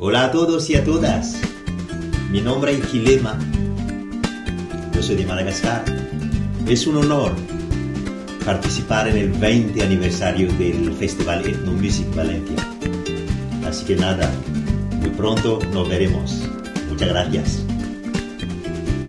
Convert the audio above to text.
Hola a todos y a todas. Mi nombre es Gilema. Yo soy de Madagascar. Es un honor participar en el 20 aniversario del Festival Ethno Music Valencia. Así que nada, muy pronto nos veremos. Muchas gracias.